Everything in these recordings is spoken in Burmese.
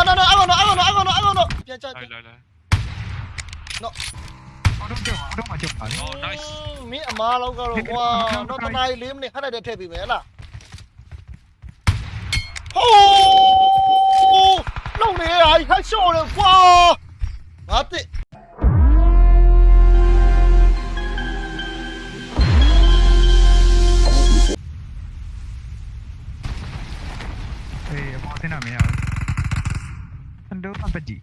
No, no, no, I want no, I want no, I want no, I want no. Yeah, yeah. Rồi, rồi, rồi. No. Nó chưa, nó mà chưa phải. Oh, nice. Mẹ mà lâu cơ rồi. Wow, nó tao này liếm này, hết này để thề bị mẹ là. Oh! Lâu này ai hết show rồi. Wow! Mất đi. thế nào mày Window property.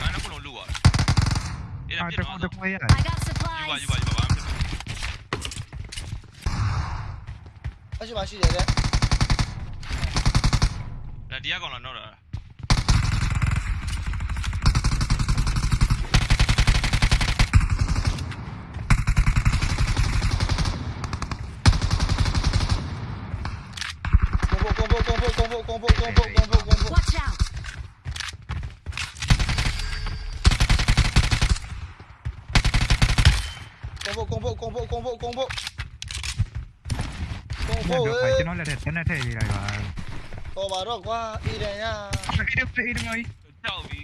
Ano ko lulu ah. Ah, tako tako yan. I got supplies. Yuwa yuwa yuwa. Ano ba siya? Ladiya ko na no lah. ဖို့ကုန်ဖို့ကုန်ဖို့ကုန်ဖို့ကုန်ဖို့ကုန်ဖို့ Watch out! ကုန်ဖို့ကုန်ဖို့ကုန်ဖို့ကုန်ဖို့ကုန်ဖို့ကုန်ဖို့တော့ပဲကျွန်တော်လည်းတက်နေထည့်နေလိုက်ပါတော့ပါတော့ကွာအီရန်ရအဲ့ဒီဖေးဒီမိုင်းကြောက်ပြီ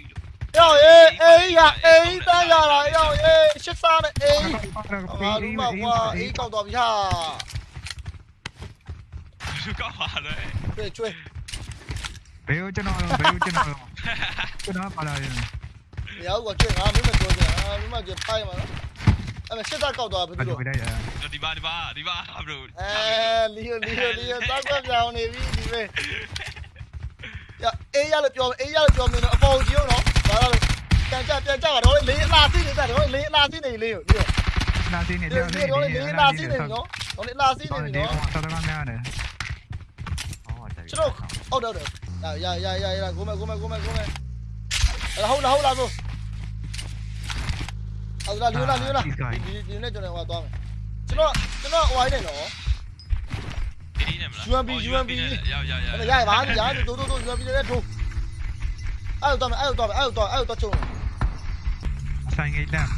要耶！哎呀，哎，大家来要耶！十三的哎，啊，鲁莽哇，哎，搞多一下，是干嘛的？ ကျွေးကျွေးဘယ်ကိုကျွန်တော်ဘယ်ကိုကျွန်တော်ကျွန်တော်ပါလာရင်မရဘူးကွာကျွေးငါမင်းမပြောချင်အာမင်းမကျွေးဖိုင်မှာနော်အဲ့မဲ့ရှစ်စားကောက်သွားပြီဘာသူလို့တို့လိုက်ရဒီပါဒီပါဒီပါ bro အဲလီယိုလီယိုလီယိုတောက်ကွက်ပြောင်းနေပြီဒီပဲရအေးရလို့ပြောအေးရလို့ပြောမင်းတော့အပေါ်ကြီးရောနော်ဒါတော့ပြန်ကြပြန်ကြပါတော့လေးအလားသိနေတာတော့လေးအလားသိနေလေးကိုဒီနာသိနေဒီတယ်ဒီတော့လေးအလားသိနေပြီနော်တော့လေးအလားသိနေပြီဒီနော်တော့တော်တော်များတယ် ကျွန်တော်ဟုတ်တယ်ဟုတ်တယ်ရရရရရကိုမဲကိုမဲကိုမဲကိုမဲဟုတ်လားဟုတ်လားဆိုအဲ့ဒါလီယိုလာလီယိုလာဒီဒီနဲ့ကျွန်တော်ဟိုသွားမယ်ကျွန်တော်ကျွန်တော်ဟိုအိုင်းနေနော်ဒီနေမလားရရရအဲ့ရပါပြီညာတို့တို့တို့ UMP နဲ့ထိုးအဲ့တော့မယ်အဲ့တော့မယ်အဲ့တော့အဲ့တော့ချုံဆိုင်ငိတ်တန်း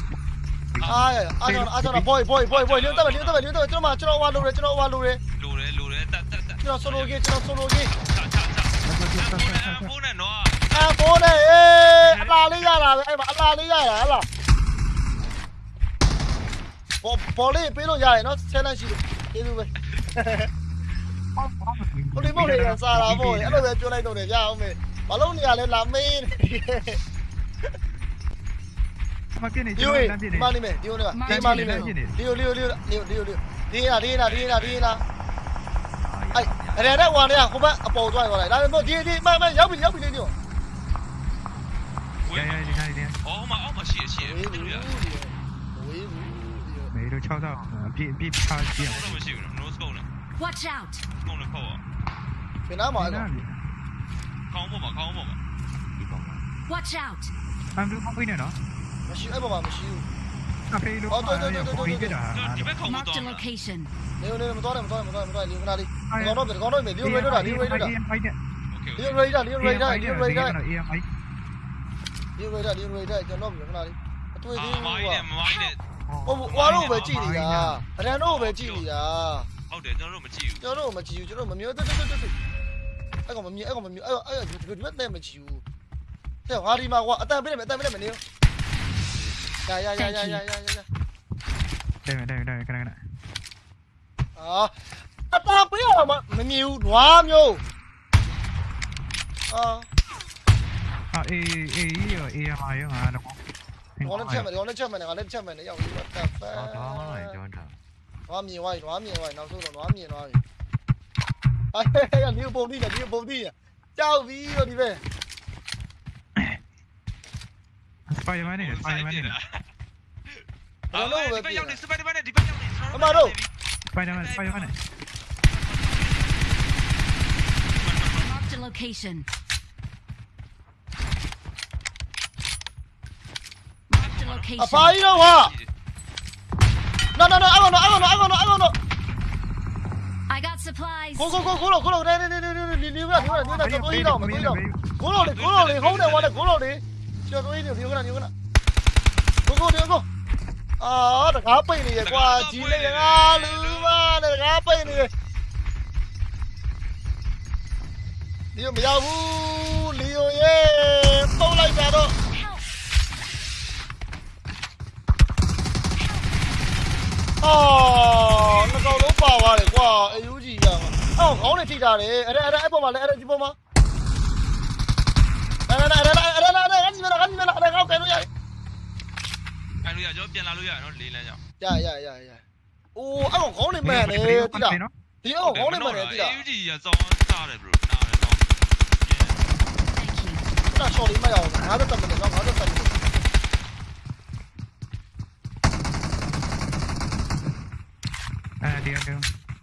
အားရအားတော့အားတော့ boy boy boy boy လင်းတော့လင်းတော့လင်းတော့ကျွန်တော်မကျွန်တော်ဝါလို့ရကျွန်တော်ဝါလို့ရလိုတယ်လိုတယ်တ က်တက်တက်ကျွန်တော် solo ကြီးကျွန်တော် solo ကြီးချာချာချာဖုန်းနဲ့နော်အဘောနဲ့အေးအလားလေးရတာပဲအဲ့မှာအလားလေးရတာဟလားဘောဘောလေးပေးလို့ရတယ်နော်ဆယ်လန့်ရှိလို့ကျေးဇူးပဲဟိုဒီမို့လေးစားတာပေါ့အဲ့လိုပဲပြောလိုက်တော့တယ်ရအောင်မေဘာလို့နေရလဲလာမေးမကင်းနေဒီကျွန်ဝေးတော်တန်းပြနေဒီမလေးမေဒီဝေးလေးဒီမလေးမေဒီယိုလီယိုလီယိုလီယိုလီယိုဒီလာဒီလာဒီလာဒီလာ 来来，我来，伙伴，抱拽过来。来，你你慢慢，要不要不要不要。我我我，兄弟，嘛我嘛，谢谢。哎，都敲到，别别怕，别。Watch out！不能碰我。别拿我！别拿我！靠我嘛！靠我嘛！别碰我！Watch out！放点咖啡来咯。没事，来帮忙，没事。 အဖေလို့ပေါ်ပြီးကြတာဒီဘက်ခေါင်းပေါ် Marked တော့ a location. နေနေမတော်တယ်မတော်တယ်မတော်တယ်မတော်တယ်လီယိုခဏလေးကောင်းတော့ကောင်းတော့မေလီယိုရေတော့တာလီယိုရေတော့တာဖိုက်တဲ့လီယိုရေတာလီယိုရေတာလီယိုရေတာအေးဖိုက်လီယိုရေတာလီယိုရေတာကျွန်တော်ခဏလေးအတွေ့အသေးအာမိုင်းနဲ့မိုင်းနဲ့ဟုတ်ဘူးဝါတော့ပဲကြည့်နေတာအရန်တော့ပဲကြည့်နေတာဟုတ်တယ်ကျွန်တော်တို့မကြည့်ဘူးကျွန်တော်တို့မကြည့်ဘူးကျွန်တော်မမျိုးတက်တက်တက်တက်အဲ့ကောင်မမြင်အဲ့ကောင်မမြင်အဲ့အဲ့ဒီဘက်နဲ့မကြည့်ဘူးတဲ့ငါဒီမှာကွာအတန်ပေးနေမယ်အတန်ပေးနေမယ်နေရရရရရရရရတယ်တယ်တယ်ခဏခဏအာအတန်ပေးရမှာမမြင်ဘူး Ya ya ya ya ya ya ya. Đây đây đây cái này cái này. Ờ. À, ta bây giờ mà mình nhiều quá nhiều. Ờ. À e e e e hai mà đúng không? Nó lên trên mình, nó lên trên mình, nó lên trên mình, nó dầu what the fuck. Đó đó này cho anh thử. Nó nhiều vậy, nó nhiều vậy, nó xuống rồi nó nhiều rồi. Ai, anh nhiều bom đi, anh nhiều bom đi. Chào vi đi về. Spy di mana ni? Spy di mana ni? Lalu Spy yang ni, Spy di mana? Di mana yang ni? Sama tu. Spy di mana? Spy di mana? Marked a location. Marked a location. Apa ini wah? No no no, aku no, aku no, aku no, aku no. I got supplies. Go go go, 古老古老，来来来来来，你你不要你不要你不要，多一刀，多一刀。古老的古老的，好点我的古老的。 ကိုလို့လေကျော်တွေးနေဒီကနဒီကနကိုကိုဒီကိုအာတကားပိတ်နေရကွာကြီးနေငါလူမတကားပိတ်နေရလီယိုမရဘူးလီယိုရဲ့ပုံလိုက်တာတော့ Help! အော်ငကောင်လုံးပါသွားတယ်ကွာအယူကြီးရမှာအော်ခေါင်းနဲ့ထိတာတယ်အဲ့ဒါအဲ့ဒါအဲ့ပေါ်မှာလဲအဲ့ဒါဒီပေါ်မှာ 呀，就变拉路呀，然后零两下。呀呀呀呀！哦，俺往高里买的，对呀，对呀，往高的，对呀。有的呀，早？呀，的？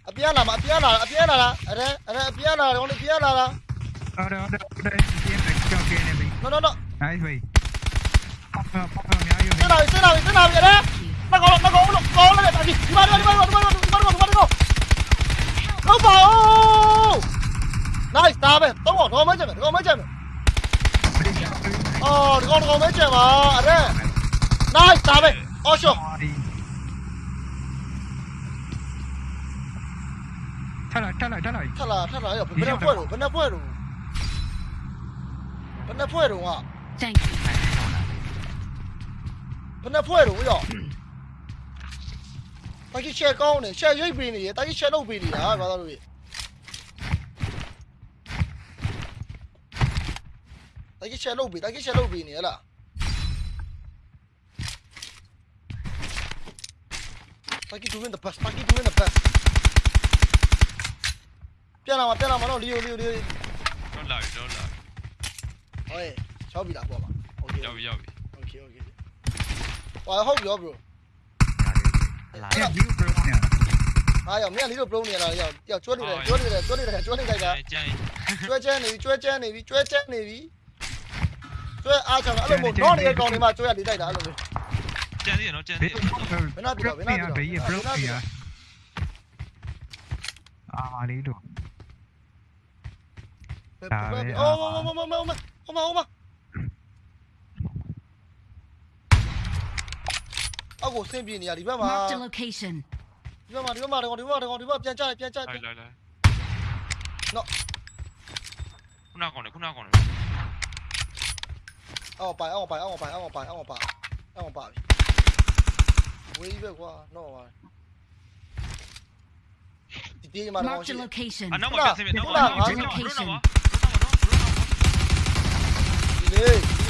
啊别了嘛，别了，别了了，哎哎哎，别了，我的，别了了。好的好的好的，今天来交。No no no，来回。 ပေါ့ပေါ့ပေါ့များယူစင်လာပြီစင်လာပြီစင်လာပြီအဲ့ဒါမကောမကောလို့ကောလိုက်တာဒီမှာဒီမှာဒီမှာဒီမှာဒီမှာဒီမှာဒီမှာဟုတ်ပါဦး nice ဒါပဲတော့တော့မကြမ်းမယ်တော့မကြမ်းမယ်အော်ဒီကောင်ဒီကောင်မကြမ်းပါအဲ့ဒါ nice ဒါပဲအော်ရှော့ထလာထလာထလာထလာထလာရောဘယ်နဲ့ဖွဲ့တော့ဘယ်နဲ့ဖွဲ့တော့ဘယ်နဲ့ဖွဲ့တော့က Thank you. ဘယ်နှဖွဲ့တော့ရောတာကြီးရှယ်ကောင်းနေရှယ်ရိတ်ပေးနေရတာကြီးရှယ်လုပ်ပေးနေတာဘာသာလို့ရတာကြီးရှယ်လုပ်ပေးတာကြီးရှယ်လုပ်ပေးနေဟလားတာကြီး doing the best တာကြီး doing the best ပြန်လာမပြန်လာမတော့လီယိုလီယိုလီယိုတော့လာတော့လာဟဲ့ချောက်ပြီလားပေါ့ပါ okay ရောက်ပြီရောက်ပြီ okay okay ဟောဟုတ်ပြီရော bro လာအဲ့ဒီဘရောညာအားရောက်မြန်လေးတို့ pro နေရတာရောက်ရောက်ကျွတ်နေတယ်ကျွတ်နေတယ်ကျွတ်နေတယ်ကျွတ်နေကြတာကျန်ကျွဲချမ်းနေပြီကျွဲချမ်းနေပြီကျွဲချမ်းနေပြီကျွဲအားချမ်းအဲ့လိုမို့တော့နေတဲ့ကောင်တွေမှာကျွဲရလေးတိုက်တာအဲ့လိုမျိုးကျန်သေးရနော်ကျန်သေးရဘေးဘရောညာအာမာလီတို့အော်မမမမမမမမ 阿五身边呢，你边嘛。里边嘛，里边嘛，里边嘛，里边嘛，别炸，别炸。来来来。no。看哪个人，看哪个人。阿我拜，阿五拜，阿五拜，阿五拜，阿五拜，阿五拜。喂，别挂，no。你爹妈。Mark the location. 啥？no no. Mark the location. 哎，你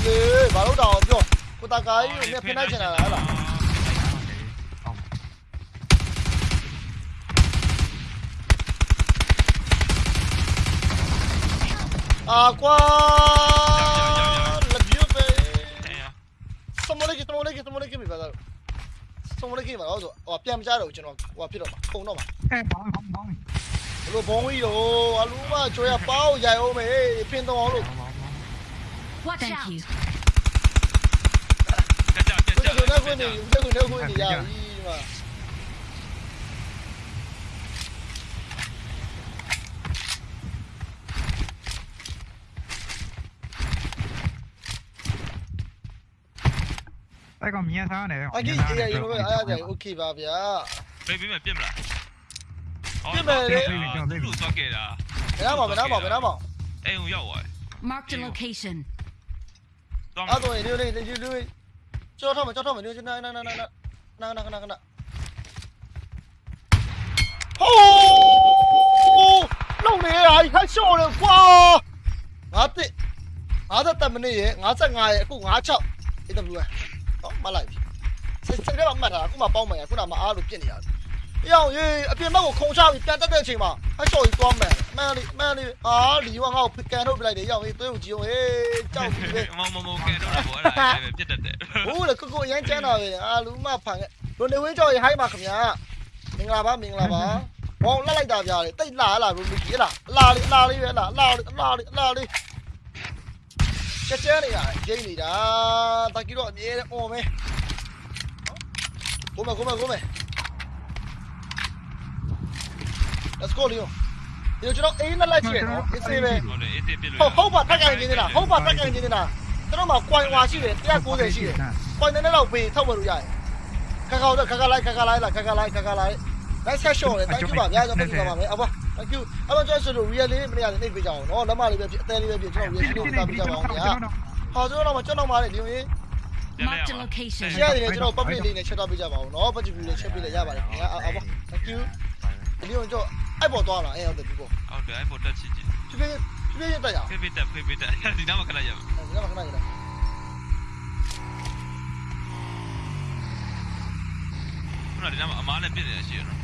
你你，把路导，兄弟，我大概用这边平台进来来了。 အာကွာလက်ပြပဲစမလေးကစမလေးကစမလေးကမိပါလားစမလေးကမှာတော့ဟိုပြန်မကြတော့ကျွန်တော်ဟိုဖြစ်တော့မှာပုံတော့မှာအဲဘောင်းဘောင်းဘောင်းဘလို့ဘုံကြီးတော့အလူမကျွေးရပေါင်းရိုက်အောင်မေဖင်တော့အောင်လို့ Watch Thank out. you. ကြကြကြဘယ်ကြလိုလဲခွင့်နေဘ ကောင်မြင်စားနေတယ်အကြီးကြီးရေလို့အားရတယ် okay ပါဗျာပြေးပြေးမယ်ပြစ်မလားပြစ်မယ်လေလူသွားခဲ့တာဘယ်နားမှာဘယ်နားမှာဘယ်နားမှာအိမ်ကိုရောက်သွား mark the location တော့တော့ရေလို့လေဒီလူကြောထောက်မကြောထောက်မနေနေနေနေနေနာနာနာနာဟိုးလုံနေရဟက်ရှော့လေကွာငါတက်53မိနစ်ရေ55ရေအခု56 AWS AW တော့မလိုက်ပြီစစကမှတ်တာအခုမှပေါင်းမယ်ခုနမှအားလို့ပြစ်နေရတယ်။ရောင်ရေးအပြင်ဘက်ကိုခုံချပြီးပြန်တက်တဲ့အချိန်မှာအချော်ကြီးသွားမယ်။မှန်လေမှန်လေအာလီဝါငါ့ကိုကန်ထုတ်ပြလိုက်တယ်ရောင်ရေးသွေးကိုကြည့်အောင်ဟေးကြောက်ပြီပဲမမမကဲတော့ဘောအဲ့ဒါပဲပြစ်တတ်တယ်။ဟိုးလေကိုကိုအရန်ကျန်းတာပဲအာလူမဖန်ခဲ့။လွန်နေဝင်းကြော်ရေးဟိုင်းပါခင်ဗျာ။မင်္ဂလာပါမင်္ဂလာပါ။ဘောင်းလက်လိုက်တာပြရတယ်တိတ်လာလာလို့မကြီးလား။အလာလေးအလာလေးပဲလားအလာလေးအလာလေးအလာလေး ကျကျနေရကျင်းနေတာတကီတော့အမြဲတမ်းအော်မယ်ကိုမကိုမကိုမ Let's go Leo ဒီကျွန်တော်အိမ်နဲ့လိုက်ချင်နော်အေးစေးပဲဟုတ်တယ်အေးတေးပြစ်လို့ဟုတ်ဟုတ်ပါတက်ကန်နေနေတာဟုတ်ပါတက်ကန်နေနေတာကျွန်တော်မှာ coin ဝါရှိတယ်190ရှိတယ် coin နဲ့တော့ပေးထောက်ဝယ်လို့ရတယ်ခါခါတော့ခါခါလိုက်ခါခါလိုက်လာခါခါလိုက်ခါခါလိုက် nice shot လေ thank you ပါဗျာကျွန်တော်ပြန်ပါမယ်အဘ thank you အဲ့တော့ကျွန်တော်ဆိုလို့ real လေးမရတဲ့နှိပ်ပေးကြအောင်နော်လက်မလေးပဲဖြစ်အသေးလေးပဲဖြစ်ကျွန်တော် real လေးကိုတာပေးကြပါအောင်ဗျာဟောကျွန်တော်တော့ကျွန်တော်မှာလေဒီလိုရင် Marked a location. share နေကျွန်တော် public လေးနဲ့ share ပေးကြပါအောင်နော် budget view လေး share ပေးလိုက်ရပါတယ်ခင်ဗျာအော်ပေါ့ thank you ဒီလိုကျွန်တော်အဲ့ပေါ်သွားလာအဲ့ဟုတ်တယ်ဒီပေါ်ဟုတ်တယ်အဲ့ပေါ်တက်ချစ်ချစ်ဖြည်းဖြည်းဖြည်းဖြည်းတက်ရအောင်ဖေးဖေးတက်ဖေးဖေးတက်ဒီနားမှာခဏရအောင်ဒီကမှာခဏရတာခုနဒီနားမှာအမားနဲ့ပြည့်နေရရှိရနော်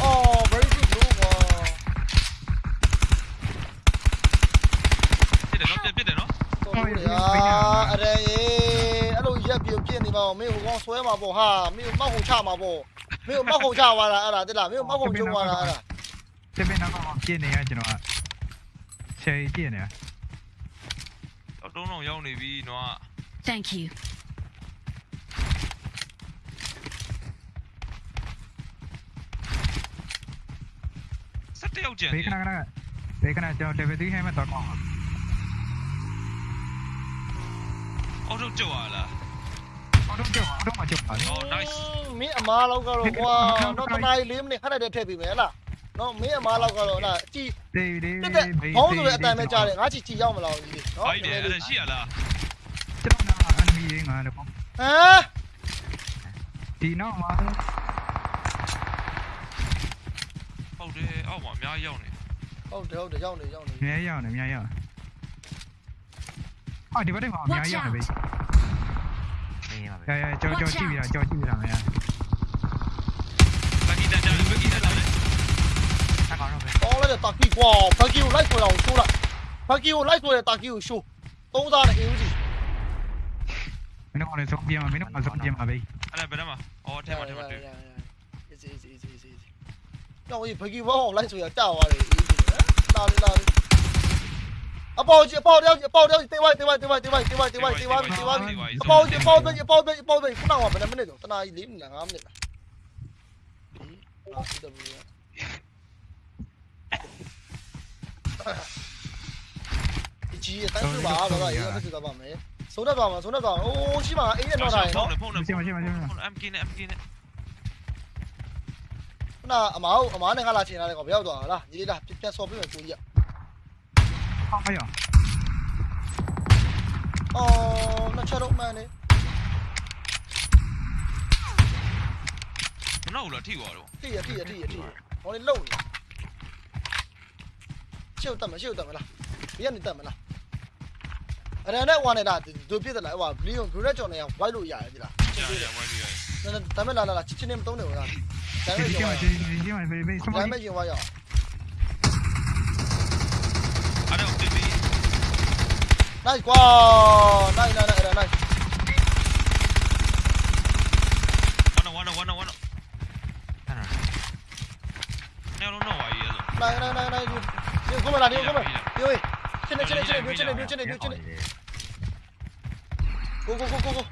哦，没事，没事。哦，没事。哦，没事。哦，没事。哦，没事。哦，没事。哦，没事。哦，没事。哦，没事。哦，没事。哦，没事。哦，3000ရောက်နေပြီနွား Thank you စက်တယောက်ကျန်ဘေးခဏခဏဘေးခဏကျွန်တော် level 3ဟဲမဲ့တော့ကောင်းအော်တော့ကြောက်လာလားအော်တော့ကြောက်အော်တော့မကြောက်ပါဘူး Oh nice မင်းအမားလောက်ကတော့ကွာတော့တနားရီ၄မိနစ်ခဏတည်းထည့်ပြီးမယ်ဟဲ့လားနော်မင်းအမားလောက်ကတော့ဟဲ့လားအကြည့် တေးလေးတက်တဲ့ဘောင်းဆိုတဲ့အတန်ပဲကြားတယ်ငါချီချီရောက်မလားကြီးနော်ဟုတ်တယ်အဲ့ဒါရှိရလားကျွန်တော်နာအန်မီငါလည်းပေါ့ဟမ်ဒီနောက်မှာဟုတ်တယ်အောက်မှာအများကြီးရောက်နေဟုတ်တယ်ဟုတ်တယ်ရောက်နေရောက်နေအများကြီးရောက်နေအများကြီးရောက်အော်ဒီဘက်တွေမှာအများကြီးရောက်နေပဲရရကြော်ကြော်ကြည့်ပြတာကြော်ကြည့်ပြတာမရဘူး တော်လိုက်တဲ့တာကီကွာဘက်ကီကိုလိုက်ဆွဲအောင်ရှိုးလိုက်ဘက်ကီကိုလိုက်ဆွဲတဲ့တာကီကိုရှိုးသုံးသားနဲ့အေးဦးကြီးမင်းတို့ကလည်းဆုံးပြမှာမင်းတို့ကဆုံးပြမှာပဲအဲ့ဒါဘယ်နှမှာအော်ထဲမှာထဲမှာတွေ့ easy easy easy easy easy တော့ဒီဘက်ကီဘောင်းလိုက်ဆွဲရတာသွားတယ်အေးကြီးလာလေလာလေအပေါကြီးအပေါတယောက်အပေါတယောက်တေးဝိုင်းတေးဝိုင်းတေးဝိုင်းတေးဝိုင်းတေးဝိုင်းတေးဝိုင်းတေးဝိုင်းတေးဝိုင်းအပေါကြီးအပေါကြီးအပေါကြီးအပေါကြီးခုနကဘယ်နှမိနစ်တော့တနာကြီး၄မိနစ်၅မိနစ်လားဒီလာစီတော့ အကြီးအတိုင်းပြပါဘာလို့ရေးဖြစ်သွားပါမယ်ဆုံးတော့ပါမှာဆုံးတော့ပါအိုးရှိပါအေးရတော့တာရယ်နော်ဖုန်းနဲ့ဖုန်းနဲ့ဖုန်း MK နဲ့ MK နဲ့ခုနအမားကိုအမားနဲ့ငါလာချင်တာလေကောင်ဘယ်ရောက်သွားတာလားညီလေးလားပြတ်ဆော်ပြမယ်ကိုကြီးက哎呀！အော်နှစ်ချက်တော့မှန်နေမနောက်ဘူးလားထိသွားတော့ တိရတိရတိရတိရဟောလေလုံနေ 秀他们秀他们了，别让你他们了。哎，那玩的啦，都别的来哇，利用古来叫那歪路呀，对啦。那那他们来来来，今天不懂的我。今天今天没没。今天没有。阿廖来面。来来，来来来来来。来来来来，có một là điêu có một điêu ơi trên này trên này trên này điêu trên này điêu go go go go go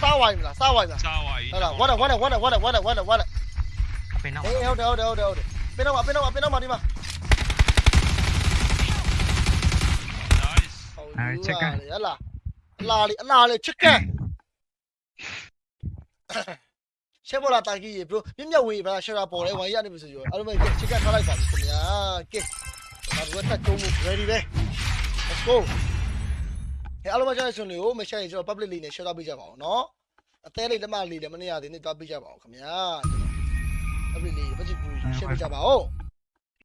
sao vậy là sao vậy là sao vậy là quát rồi quát rồi quát rồi quát rồi quát rồi quát rồi quát rồi bên đâu đâu đâu đâu đâu bên đâu mà bên đâu mà bên đâu mà đi mà Đấy, check là là là check လာလေးအလာလေးချစ်ကန်ရှေ့ပေါ်လာတာကြီးရေဘရိုမြင့်မြတ်ဝေးပါရှယ်ရာပေါ်လဲဝိုင်းရနေပြီဆိုရောအဲ့လိုမဲ့ချစ်ကန်ထားလိုက်ပါပြီခင်ဗျာကဲဒါကတက်ကုန်းမှု ready ပဲ let's go ဟဲ့အားလုံးမကျတဲ့ဆွန်လေးကိုမရှယ်ရင်ကျွန်တော် public လေးနဲ့ share ပေးကြပါအောင်နော်အသေးလေးလက်မလေးလည်းမနေရသေးနဲ့တွားပေးကြပါအောင်ခင်ဗျာ public လေး budget ကို share ပေးကြပါဦး